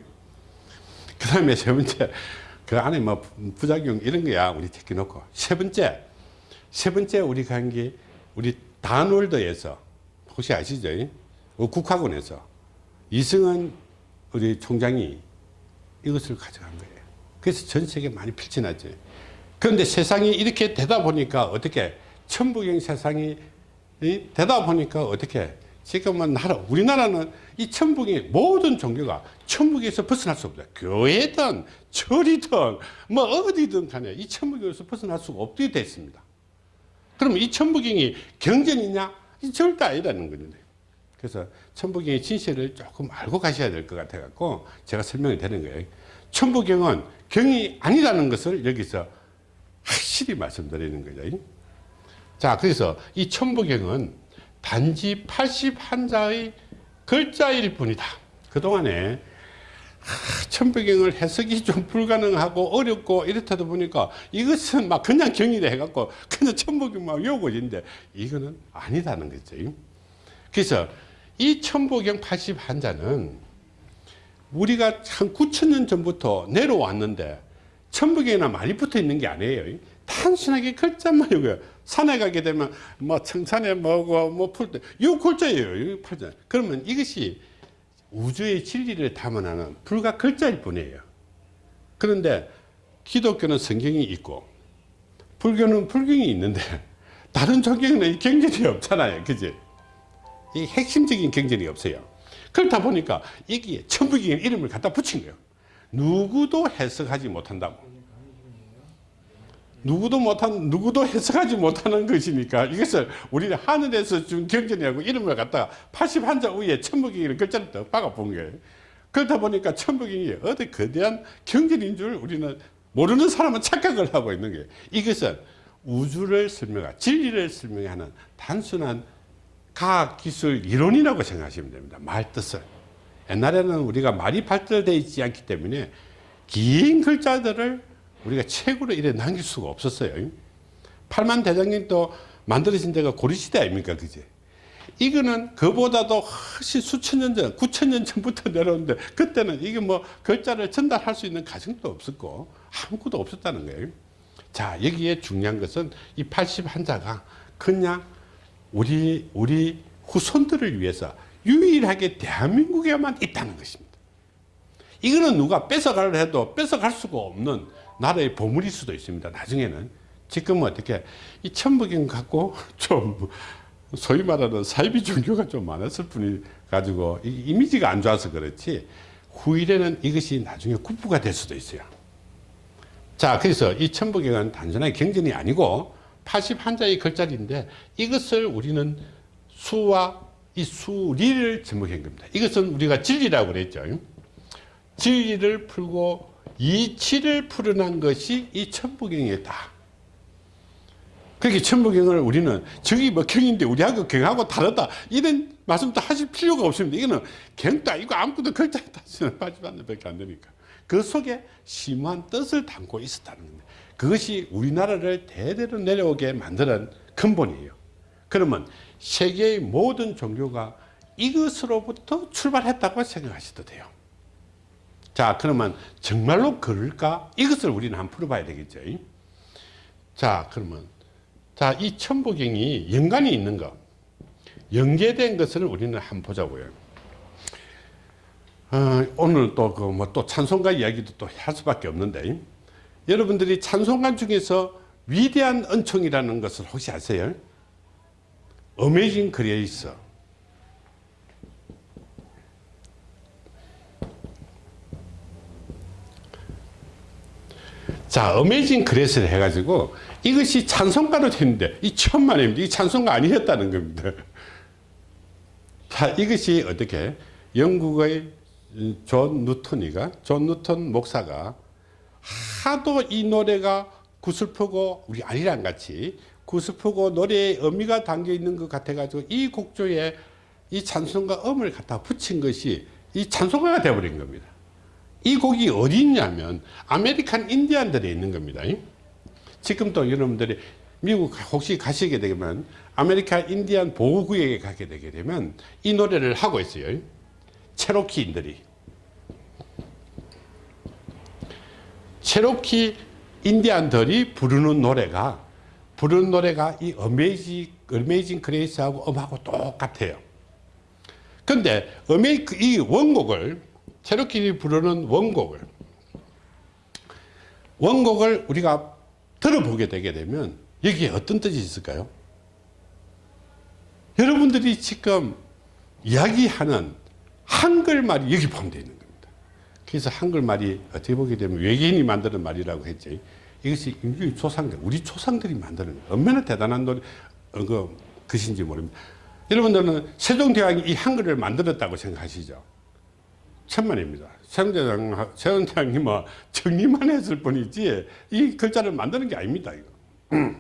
그 다음에 세 번째, 그 안에 뭐 부작용 이런 거야 우리 제껴놓고. 세 번째, 세 번째 우리가 한 게 우리 단월드에서 혹시 아시죠? 어, 국학원에서 이승은 우리 총장이 이것을 가져간 거예요. 그래서 전 세계 많이 필진하죠. 그런데 세상이 이렇게 되다 보니까 어떻게 천부경 세상이 되다 보니까 어떻게 지금은 나라 우리나라는 이 천북의 모든 종교가 천북에서 벗어날 수 없다. 교회든 절이든 뭐 어디든 간에 이 천북에서 벗어날 수가 없게 됐습니다. 그럼 이 천부경이 경전이냐? 이 절대 아니라는 거죠. 그래서 천부경의 진실을 조금 알고 가셔야 될 것 같아 갖고 제가 설명이 되는 거예요. 천부경은 경이 아니라는 것을 여기서 확실히 말씀드리는 거죠. 자, 그래서 이 천부경은 단지 81자의 글자일 뿐이다. 그동안에 천부경을 해석이 좀 불가능하고 어렵고 이렇다다 보니까 이것은 막 그냥 경이래 해갖고 그냥 천부경만 외우고 있는데 이거는 아니다는 거죠. 그래서 이 천부경 81자는 우리가 한 9천년 전부터 내려왔는데 천부경이나 많이 붙어 있는 게 아니에요. 단순하게 글자만 이거요. 산에 가게 되면 뭐 청산에 뭐고 뭐풀 때, 이 글자예요. 이 팔자. 그러면 이것이 우주의 진리를 담아내는 불과 글자일 뿐이에요. 그런데 기독교는 성경이 있고 불교는 불경이 있는데 다른 종교는 이 경전이 없잖아요. 그지? 이 핵심적인 경전이 없어요. 그렇다 보니까 이게 천부경 이름을 갖다 붙인 거예요. 누구도 해석하지 못한다고. 누구도 못한 누구도 해석하지 못하는 것이니까 이것을 우리는 하늘에서 준 경전이라고 이름을 갖다가 81자 위에 천부경이라는 글자를 더 박아 본 거예요. 그렇다 보니까 천부경이 어디 거대한 경전인 줄 우리는 모르는 사람은 착각을 하고 있는 거예요. 이것은 우주를 설명하 진리를 설명하는 단순한 과학 기술 이론이라고 생각하시면 됩니다. 말 뜻을. 옛날에는 우리가 말이 발달되어 있지 않기 때문에 긴 글자들을 우리가 책으로 이래 남길 수가 없었어요. 팔만 대장님도 만들어진 데가 고려시대 아닙니까? 그제? 이거는 그보다도 훨씬 수천 년 전, 구천 년 전부터 내려오는데 그때는 이게 뭐 글자를 전달할 수 있는 가정도 없었고 아무것도 없었다는 거예요. 자, 여기에 중요한 것은 이 81자가 그냥 우리, 우리 후손들을 위해서 유일하게 대한민국에만 있다는 것입니다. 이거는 누가 뺏어가려 해도 뺏어갈 수가 없는 나라의 보물일 수도 있습니다. 나중에는. 지금은 어떻게 이 천부경 갖고 좀 소위 말하는 사이비 종교가 좀 많았을 뿐이 가지고 이미지가 안 좋아서 그렇지 후일에는 이것이 나중에 국부가 될 수도 있어요. 자, 그래서 이 천부경은 단순하게 경전이 아니고 81자의 글자리인데 이것을 우리는 수와 이 수리를 접목한 겁니다. 이것은 우리가 진리라고 그랬죠. 진리를 풀고 이치를 풀어난 것이 이 천부경이다. 그렇게 천부경을 우리는 저기 뭐 경인데 우리하고 경하고 다르다 이런 말씀도 하실 필요가 없습니다. 이거는 경도 아니고 아무것도 글자에 따지는 빠지면 안 되니까. 그 속에 심한 뜻을 담고 있었다는 겁니다. 그것이 우리나라를 대대로 내려오게 만드는 근본이에요. 그러면 세계의 모든 종교가 이것으로부터 출발했다고 생각하셔도 돼요. 자 그러면 정말로 그럴까? 이것을 우리는 한번 풀어봐야 되겠죠. 자 그러면 자이 천부경이 연관이 있는 것 연계된 것을 우리는 한번 보자고요. 어, 오늘 또그뭐또 찬송가 이야기도 또 할 수밖에 없는데 여러분들이 찬송가 중에서 위대한 은총이라는 것을 혹시 아세요? Amazing Grace 자, Amazing Grace를 해가지고 이것이 찬송가로 됐는데 이 천만입니다. 이 찬송가 아니었다는 겁니다. 자, 이것이 어떻게 영국의 존 뉴턴이가 존 뉴턴 목사가 하도 이 노래가 구슬프고 우리 아리랑같이 구슬프고 노래에 의미가 담겨 있는 것 같아 가지고 이 곡조에 이 찬송가 음을 갖다 붙인 것이 이 찬송가가 되어버린 겁니다. 이 곡이 어디 있냐면 아메리칸 인디안들에 있는 겁니다. 지금도 여러분들이 미국 혹시 가시게 되면 아메리칸 인디안 보호구역에 가게 되게 되면 이 노래를 하고 있어요. 체로키인들이. 체로키 인디안들이 부르는 노래가 부르는 노래가 이 Amazing, Amazing Grace하고 음하고 똑같아요. 근데 Ama-, 이 원곡을 체로키들이 부르는 원곡을 원곡을 우리가 들어보게 되게 되면 여기에 어떤 뜻이 있을까요? 여러분들이 지금 이야기하는 한글말이 여기 포함되어 있는. 그래서 한글말이 어떻게 보게 되면 외계인이 만드는 말이라고 했지. 이것이 인류의 조상들, 우리 조상들이 만드는. 얼마나 대단한 노래, 어, 그, 것인지 모릅니다. 여러분들은 세종대왕이 이 한글을 만들었다고 생각하시죠? 천만입니다. 세종대왕, 세종대왕이 뭐 정리만 했을 뿐이지 이 글자를 만드는 게 아닙니다. 이거.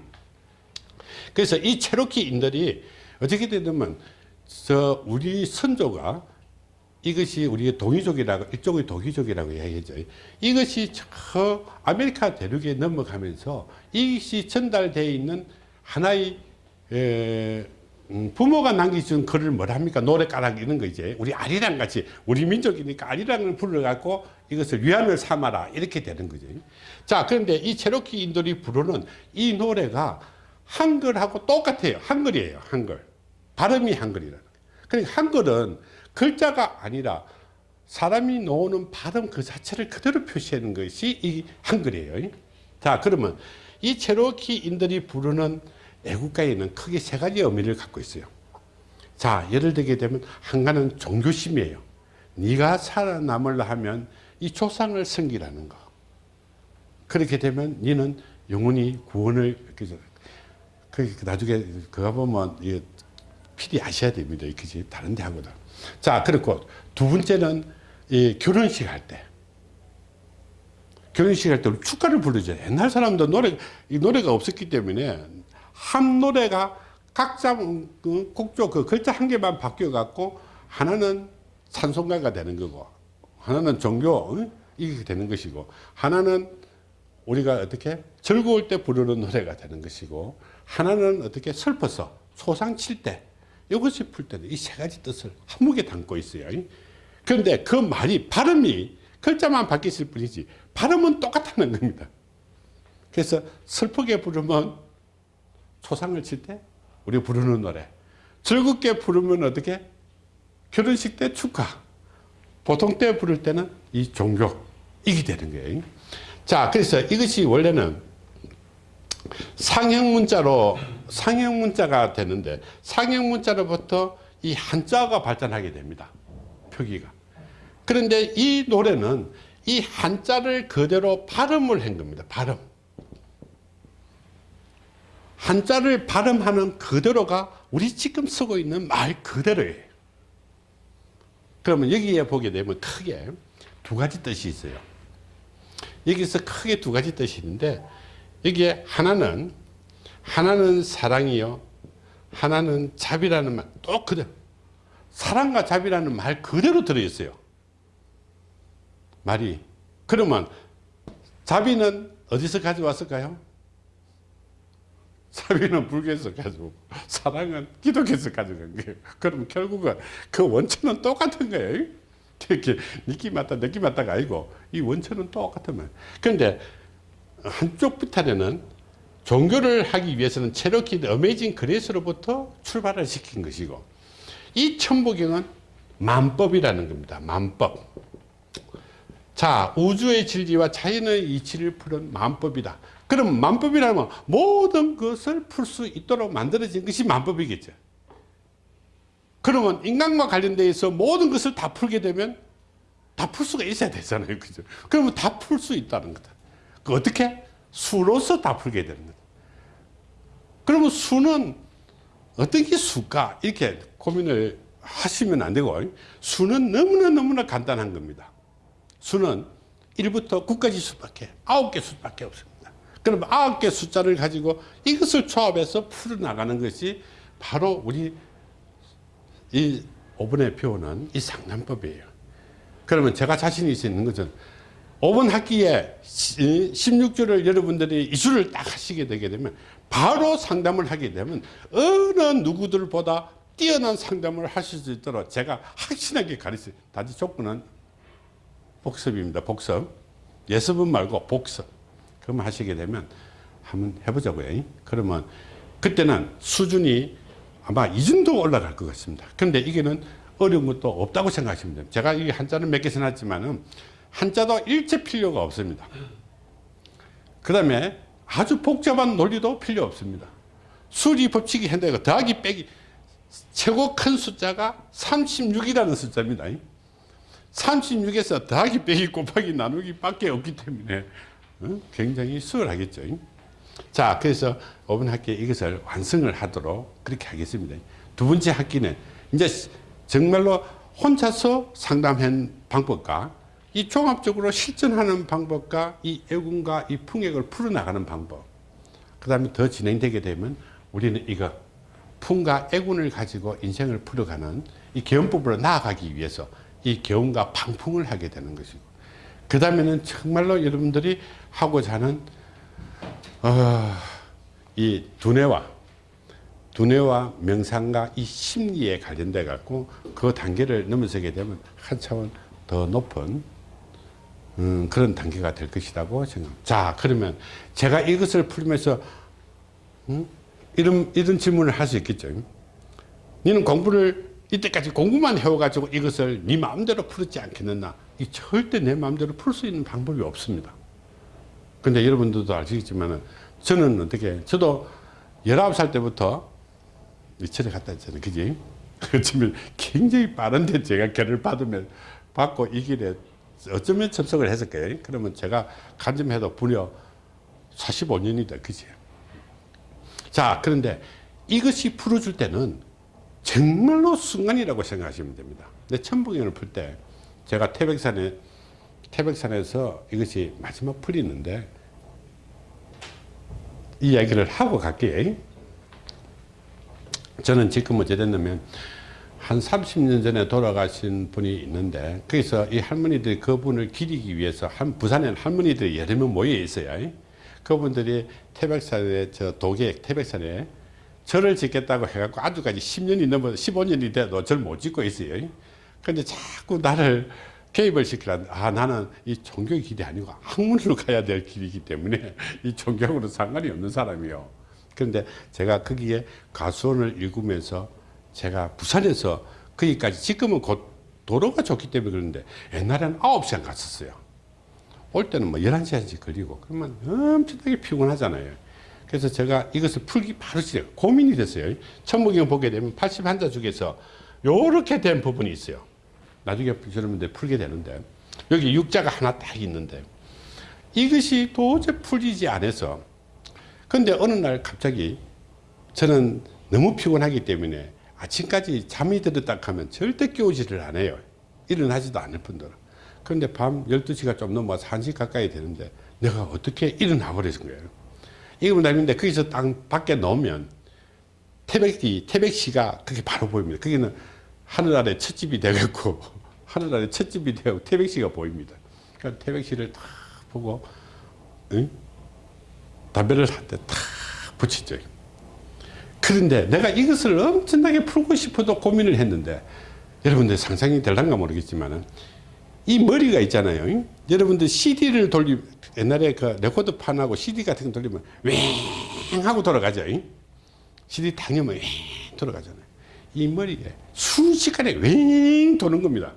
그래서 이 체로키인들이 어떻게 되냐면 저 우리 선조가 이것이 우리의 동이족이라고 일종의 동이족이라고 이야기하죠. 이것이 저 아메리카 대륙에 넘어가면서 이것이 전달되어 있는 하나의 에, 음, 부모가 남겨준 글을 뭐라 합니까? 노래가락 이런 거 이제 우리 아리랑 같이 우리 민족이니까 아리랑을 불러갖고 이것을 위안을 삼아라 이렇게 되는 거죠. 자 그런데 이 체로키인들이 부르는 이 노래가 한글하고 똑같아요. 한글이에요. 한글. 발음이 한글이라는 거예요. 그러니까 한글은 글자가 아니라 사람이 놓는 발음 그 자체를 그대로 표시하는 것이 이 한글이에요. 자 그러면 이 체로키인들이 부르는 애국가에는 크게 세 가지 의미를 갖고 있어요. 자 예를 들게 되면 한가는 종교심이에요. 네가 살아남으려 하면 이 조상을 섬기라는 거. 그렇게 되면 너는 영원히 구원을 그 나중에 그거 보면 필히 아셔야 됩니다. 그지 다른 데 하고도. 자 그렇고 두 번째는 이 결혼식 할 때. 결혼식 할 때 축가를 부르죠. 옛날 사람도 노래 이 노래가 없었기 때문에 한 노래가 각자 그 곡조 그 글자 한 개만 바뀌어 갖고 하나는 찬송가가 되는 거고 하나는 종교 응? 이게 되는 것이고 하나는 우리가 어떻게 즐거울 때 부르는 노래가 되는 것이고 하나는 어떻게 슬퍼서 소상 칠 때 이것이 풀 때는 이 세 가지 뜻을 한목에 담고 있어요. 그런데 그 말이 발음이 글자만 바뀌었을 뿐이지 발음은 똑같다는 겁니다. 그래서 슬프게 부르면 초상을 칠 때 우리 부르는 노래 즐겁게 부르면 어떻게? 결혼식 때 축하 보통 때 부를 때는 이 종교 이게 되는 거예요. 자 그래서 이것이 원래는 상형 문자로 상형 문자가 되는데 상형 문자로부터 이 한자가 발전하게 됩니다 표기가 그런데 이 노래는 이 한자를 그대로 발음을 한 겁니다 발음 한자를 발음하는 그대로가 우리 지금 쓰고 있는 말 그대로예요. 그러면 여기에 보게 되면 크게 두 가지 뜻이 있어요. 여기서 크게 두 가지 뜻이 있는데 여기에 하나는 하나는 사랑이요. 하나는 잡이라는 말 또 그대로 사랑과 잡이라는 말 그대로 들어있어요. 말이 그러면 잡이는 어디서 가져왔을까요? 사비는 불교에서 가지고 사랑은 기독교에서 가져간 거예요. 그럼 결국은 그 원천은 똑같은 거예요. 이렇게 느낌 맞다 느낌 맞다가 아니고 이 원천은 똑같은 거예요. 그런데 한쪽 비탈에는 종교를 하기 위해서는 체로키 Amazing Grace로부터 출발을 시킨 것이고 이 천부경은 만법이라는 겁니다. 만법. 자 우주의 진리와 자연의 이치를 푸는 만법이다. 그럼 만법이라면 모든 것을 풀 수 있도록 만들어진 것이 만법이겠죠. 그러면 인간과 관련돼서 모든 것을 다 풀게 되면 다 풀 수가 있어야 되잖아요. 그죠? 그러면 다 풀 수 있다는 거다. 그 어떻게? 수로서 다 풀게 되는. 그러면 수는 어떤 게 수가? 이렇게 고민을 하시면 안 되고 수는 너무나 너무나 간단한 겁니다. 수는 1부터 9까지 수밖에 9개 수밖에 없습니다. 그럼 아홉 개 숫자를 가지고 이것을 조합해서 풀어나가는 것이 바로 우리 이 5번에 배우는 이 상담법이에요. 그러면 제가 자신 있는 것은 5번 학기에 16주를 여러분들이 이수를 딱 하시게 되게 되면 바로 상담을 하게 되면 어느 누구들보다 뛰어난 상담을 하실 수 있도록 제가 확신하게 가르쳐요. 단지 조건은 복습입니다. 복습. 예습은 말고 복습. 그럼 하시게 되면 한번 해보자고요. 그러면 그때는 수준이 아마 이 정도 올라갈 것 같습니다. 그런데 이게는 어려운 것도 없다고 생각하시면 됩니다. 제가 이 한자는 몇개 써놨지만은 한자도 일체 필요가 없습니다. 그 다음에 아주 복잡한 논리도 필요 없습니다. 수리 법칙이 한다 더하기 빼기 최고 큰 숫자가 36이라는 숫자입니다. 36에서 더하기 빼기 곱하기 나누기 밖에 없기 때문에 어? 굉장히 수월하겠죠. 자, 그래서 5번 학기에 이것을 완성을 하도록 그렇게 하겠습니다. 두 번째 학기는 이제 정말로 혼자서 상담한 방법과 이 종합적으로 실전하는 방법과 이 애군과 이 풍액을 풀어나가는 방법. 그 다음에 더 진행되게 되면 우리는 이거 풍과 애군을 가지고 인생을 풀어가는 이 개헌법으로 나아가기 위해서 이 개헌과 방풍을 하게 되는 것이고 그 다음에는 정말로 여러분들이 하고자 하는 어, 이 두뇌와 두뇌와 명상과 이 심리에 관련돼 갖고 그 단계를 넘어서게 되면 한 차원 더 높은 음, 그런 단계가 될 것이라고 생각합니다. 자, 그러면 제가 이것을 풀면서 음? 이런 이런 질문을 할 수 있겠죠. 너는 공부를 이때까지 공부만 해와가지고 이것을 네 마음대로 풀었지 않겠느냐? 이 절대 내 마음대로 풀 수 있는 방법이 없습니다. 근데 여러분들도 아시겠지만은 저는 어떻게 저도 19살 때부터 철에 갔다 했잖아요. 그지? 그렇지만 굉장히 빠른데 제가 결을 받으면 받고 이 길에 어쩌면 접속을 했을 거예요. 그러면 제가 간점해도 무려 45년이다. 그지? 자, 그런데 이것이 풀어줄 때는 정말로 순간이라고 생각하시면 됩니다. 근데 천북연을 풀 때 제가 태백산에 태백산에서 이것이 마지막 풀이는데 이 이야기를 하고 갈게요. 저는 지금 어찌 됐냐면 한 30년 전에 돌아가신 분이 있는데 거기서 이 할머니들이 그분을 기리기 위해서 한 부산에 할머니들이 여러 명 모여 있어요. 그분들이 태백산에 저 도계 태백산에 절을 짓겠다고 해갖고 아주까지 10년이 넘어 15년이 돼도 절 못 짓고 있어요. 근데 자꾸 나를 개입을 시키라. 아, 나는 이 종교 길이 아니고 학문으로 가야 될 길이기 때문에 이 종교하고는 상관이 없는 사람이요. 그런데 제가 거기에 가수원을 읽으면서 제가 부산에서 거기까지 지금은 곧 도로가 좋기 때문에 그런데 옛날에는 9시간 갔었어요. 올 때는 뭐 11시간씩 1 걸리고 그러면 엄청나게 피곤하잖아요. 그래서 제가 이것을 풀기 바로 시작 고민이 됐어요. 천무경 보게 되면 81자 중에서 요렇게 된 부분이 있어요. 나중에 여러분들 풀게 되는데 여기 육자가 하나 딱 있는데 이것이 도저히 풀리지 않아서 근데 어느 날 갑자기 저는 너무 피곤하기 때문에 아침까지 잠이 들었다 하면 절대 깨우지를 않아요. 일어나지도 않을 뿐더러. 그런데 밤 12시가 좀 넘어서 1시 가까이 되는데 내가 어떻게 일어나 버린 거예요. 이거 날인데 거기서 땅 밖에 놓으면 태백이, 태백시가 그게 바로 보입니다. 거기는 하늘 아래 첫집이 되겠고 하늘 아래 첫집이 되고 태백시가 보입니다. 그러니까 태백시를 딱 보고 응? 담배를 한 대 탁 붙이죠. 그런데 내가 이것을 엄청나게 풀고 싶어도 고민을 했는데 여러분들 상상이 될란가 모르겠지만은 이 머리가 있잖아요. 여러분들 CD를 돌리 옛날에 그 레코드 판하고 CD 같은 거 돌리면 웽 하고 돌아가죠. CD 당연히 웽 돌아가잖아요. 이 머리에 순식간에 웽 도는 겁니다.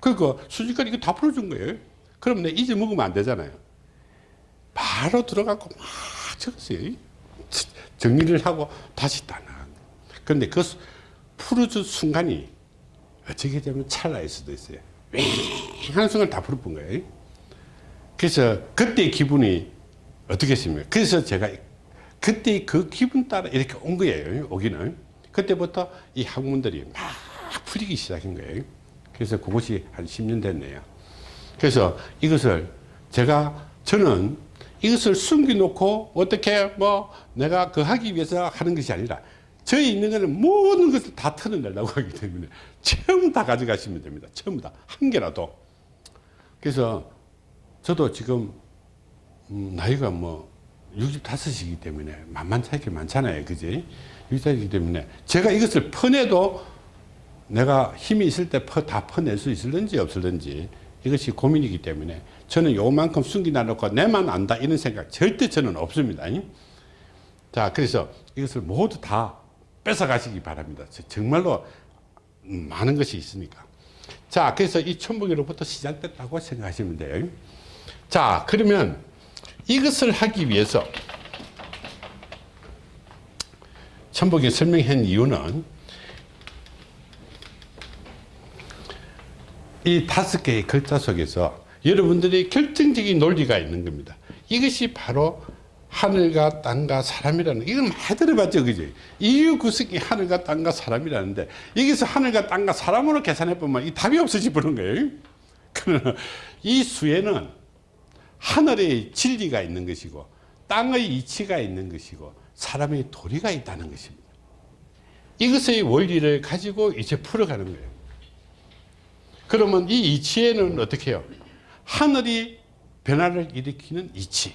그러니까 순식간에 이거 다 풀어준 거예요. 그럼 내 잊어먹으면 안 되잖아요. 바로 들어가고 막 적었어요. 정리를 하고 다시 딱 나간 그런데 그 풀어준 순간이 어떻게 되면 찰나일 수도 있어요. 한 순간 다 풀어본 거예요. 그래서 그때 기분이 어떻겠습니까? 그래서 제가 그때 그 기분 따라 이렇게 온 거예요. 오기는. 그때부터 이 학문들이 막 풀리기 시작한 거예요. 그래서 그것이 한 10년 됐네요. 그래서 이것을 제가 저는 이것을 숨겨놓고 어떻게 뭐 내가 그 하기 위해서 하는 것이 아니라 저희 있는 거는 모든 것을 다 털어내려고 하기 때문에 처음 다 가져가시면 됩니다. 처음 다. 한 개라도. 그래서 저도 지금 음, 나이가 뭐 65이기 때문에 만만찮게 많잖아요. 그지? 65이기 때문에 제가 이것을 퍼내도 내가 힘이 있을 때 다 퍼낼 수 있을는지 없을는지 이것이 고민이기 때문에 저는 요만큼 숨기놔놓고 내만 안다 이런 생각 절대 저는 없습니다. 자 그래서 이것을 모두 다 뺏어가시기 바랍니다. 정말로 많은 것이 있으니까. 자 그래서 이 천부기로부터 시작됐다고 생각하시면 돼요. 자 그러면 이것을 하기 위해서 천복이 설명한 이유는 이 다섯 개의 글자 속에서 여러분들이 결정적인 논리가 있는 겁니다. 이것이 바로 하늘과 땅과 사람이라는 이건 많이 들어봤죠 그지? 이유 구석이 하늘과 땅과 사람이라는데 여기서 하늘과 땅과 사람으로 계산해 보면 이 답이 없어지 보는 거예요. 그러나 이 수에는 하늘의 진리가 있는 것이고 땅의 이치가 있는 것이고 사람의 도리가 있다는 것입니다. 이것의 원리를 가지고 이제 풀어가는 거예요. 그러면 이 이치에는 어떻게 해요 하늘이 변화를 일으키는 이치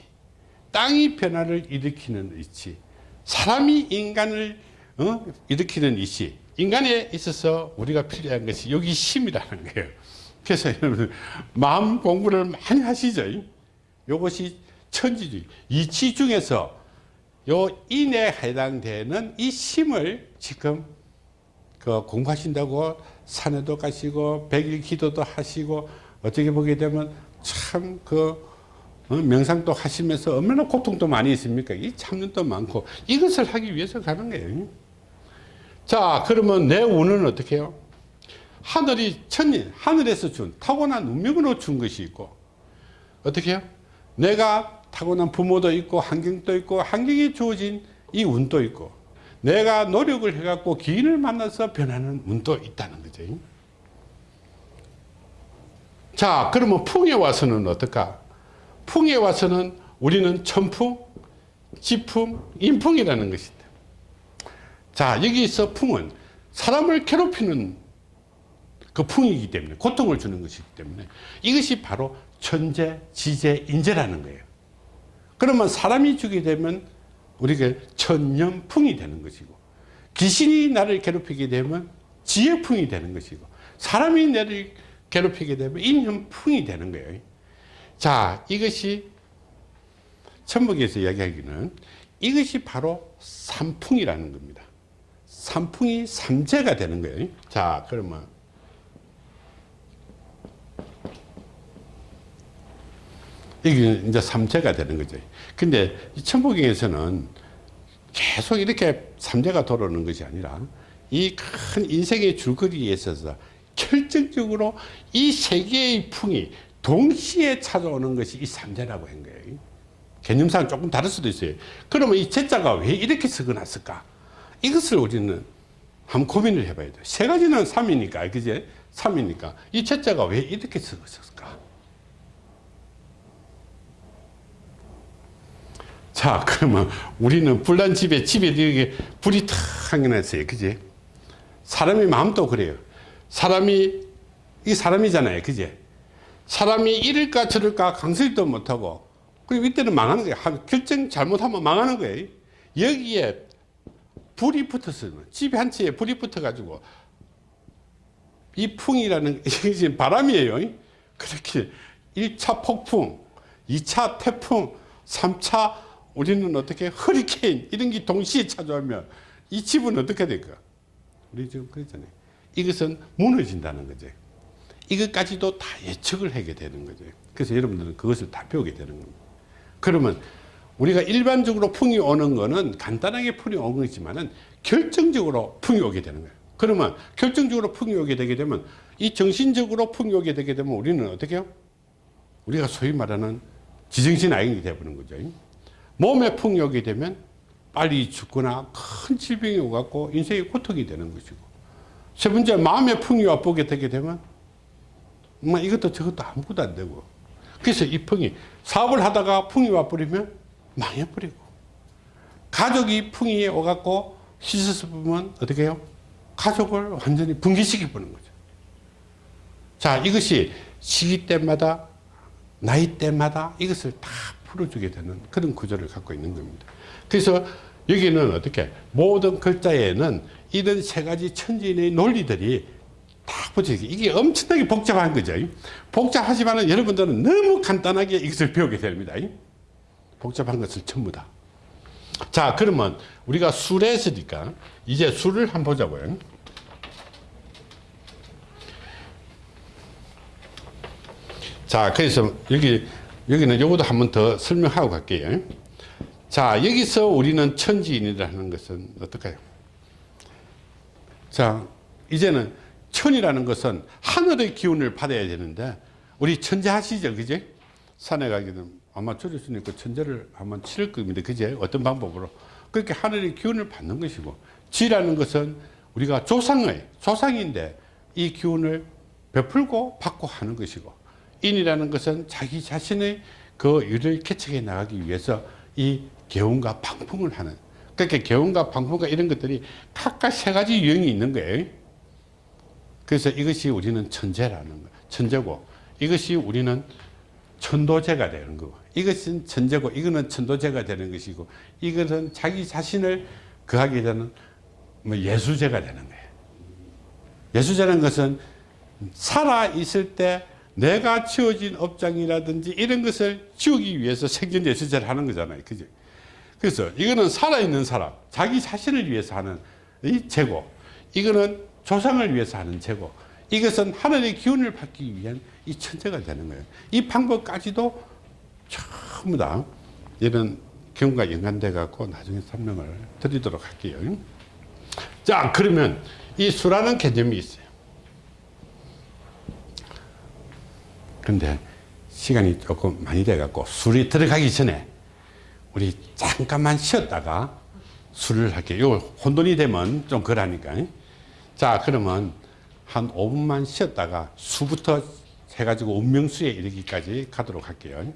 땅이 변화를 일으키는 이치 사람이 인간을 어? 일으키는 이치. 인간에 있어서 우리가 필요한 것이 여기 힘이라는 거예요. 그래서 여러분 마음 공부를 많이 하시죠. 이것이 천지주의. 이치 중에서 요 인에 해당되는 이 힘을 지금 그 공부하신다고 산에도 가시고 백일 기도도 하시고 어떻게 보게 되면 참그 어, 명상도 하시면서 얼마나 고통도 많이 있습니까? 이 참는도 많고 이것을 하기 위해서 가는 거예요. 자, 그러면 내 운은 어떻게 해요? 하늘이 천일, 하늘에서 준 타고난 운명으로 준 것이 있고 어떻게 해요? 내가 타고난 부모도 있고 환경도 있고 환경이 주어진 이 운도 있고 내가 노력을 해갖고 기인을 만나서 변하는 운도 있다는 거죠. 자, 그러면 풍에 와서는 어떨까? 풍에 와서는 우리는 천풍, 지풍, 인풍이라는 것이다. 자, 여기서 풍은 사람을 괴롭히는 그 풍이기 때문에 고통을 주는 것이기 때문에 이것이 바로 천재, 지재, 인재라는 거예요. 그러면 사람이 주게 되면 우리가 천년풍이 되는 것이고 귀신이 나를 괴롭히게 되면 지혜풍이 되는 것이고 사람이 나를 괴롭히게 되면 인연풍이 되는 거예요. 자, 이것이 천북에서 이야기하기는 이것이 바로 삼풍이라는 겁니다. 삼풍이 삼재가 되는 거예요. 자, 그러면 이게 이제 삼재가 되는 거죠. 근데 이 천부경에서는 계속 이렇게 삼재가 돌아오는 것이 아니라 이 큰 인생의 줄거리에 있어서 결정적으로 이 세 개의 풍이 동시에 찾아오는 것이 이 삼재라고 한 거예요. 개념상 조금 다를 수도 있어요. 그러면 이 제자가 왜 이렇게 적어놨을까? 이것을 우리는 한번 고민을 해봐야 돼요. 세 가지는 3이니까, 그제? 3이니까. 이 제자가 왜 이렇게 적었을까? 자, 그러면 우리는 불난 집에, 집에 이렇게 불이 탁 한겨났어요. 그지? 사람의 마음도 그래요. 사람이, 이 사람이잖아요. 그지? 사람이 이럴까 저럴까 강설도 못하고 그리고 이때는 망하는 거예요. 결정 잘못하면 망하는 거예요. 여기에 불이 붙었어요. 집에 한 채에 불이 붙어 가지고 이 풍이라는 이게 바람이에요. 그렇게 1차 폭풍 2차 태풍 3차 우리는 어떻게 허리케인 이런 게 동시에 찾아오면 이 집은 어떻게 될까? 우리 지금 그랬잖아요 이것은 무너진다는 거죠 이것까지도 다 예측을 하게 되는 거죠. 그래서 여러분들은 그것을 다 배우게 되는 겁니다. 그러면 우리가 일반적으로 풍이 오는 거는 간단하게 풍이 오는 거지만은 결정적으로 풍이 오게 되는 거예요. 그러면 결정적으로 풍이 오게 되게 되면 이 정신적으로 풍이 오게 되게 되면 우리는 어떻게 해요? 우리가 소위 말하는 지정신 아행이 되어버는 거죠. 몸에 풍이 오게 되면 빨리 죽거나 큰 질병이 오갖고 인생의 고통이 되는 것이고 세 번째 마음의 풍이 와보게 되게 되면 뭐 이것도 저것도 아무것도 안 되고 그래서 이 풍이 사업을 하다가 풍이 와버리면 망해버리고 가족이 풍이 오갖고 씻어서 보면 어떻게 해요? 가족을 완전히 붕괴시켜 보는 거죠. 자 이것이 시기 때마다 나이 때마다 이것을 다 풀어주게 되는 그런 구조를 갖고 있는 겁니다. 그래서 여기는 어떻게 모든 글자에는 이런 세 가지 천지인의 논리들이 딱 붙여있게 이게 엄청나게 복잡한 거죠. 복잡하지만 여러분들은 너무 간단하게 이것을 배우게 됩니다. 복잡한 것을 전부 다 자 그러면 우리가 술에 했으니까 이제 술을 한번 보자고요. 자 그래서 여기 여기는 요것도 한번 더 설명하고 갈게요. 자 여기서 우리는 천지인이라는 것은 어떨까요 자 이제는 천이라는 것은 하늘의 기운을 받아야 되는데 우리 천재 하시죠 그지? 산에 가게 되면 아마 줄였으니까 천재를 한번 치를 겁니다 그제 어떤 방법으로. 그렇게 하늘의 기운을 받는 것이고 지라는 것은 우리가 조상의 조상인데 이 기운을 베풀고 받고 하는 것이고 인이라는 것은 자기 자신의 그 일을 개척해 나가기 위해서 이 개운과 방풍을 하는 그렇게 개운과 방풍과 이런 것들이 각각 세 가지 유형이 있는 거예요. 그래서 이것이 우리는 천재라는 거 천재고 이것이 우리는 천도제가 되는 거고 이것은 천재고 이거는 천도제가 되는 것이고 이것은 자기 자신을 거하게 되는 뭐 예수제가 되는 거예요. 예수제라는 것은 살아 있을 때 내가 지어진 업장이라든지 이런 것을 지우기 위해서 생전 예수제를 하는 거잖아요. 그죠 그래서 이거는 살아있는 사람 자기 자신을 위해서 하는 이 제고 이거는 조상을 위해서 하는 제고 이것은 하늘의 기운을 받기 위한 이 천재가 되는 거예요. 이 방법까지도 전부 다 이런 경과 연관돼 갖고 나중에 설명을 드리도록 할게요. 자 그러면 이 수라는 개념이 있어요. 근데 시간이 조금 많이 돼 갖고 술이 들어가기 전에 우리 잠깐만 쉬었다가 술을 할게요. 요 혼돈이 되면 좀 그러니까. 자, 그러면 한 5분만 쉬었다가 수부터 해가지고 운명수에 이르기까지 가도록 할게요.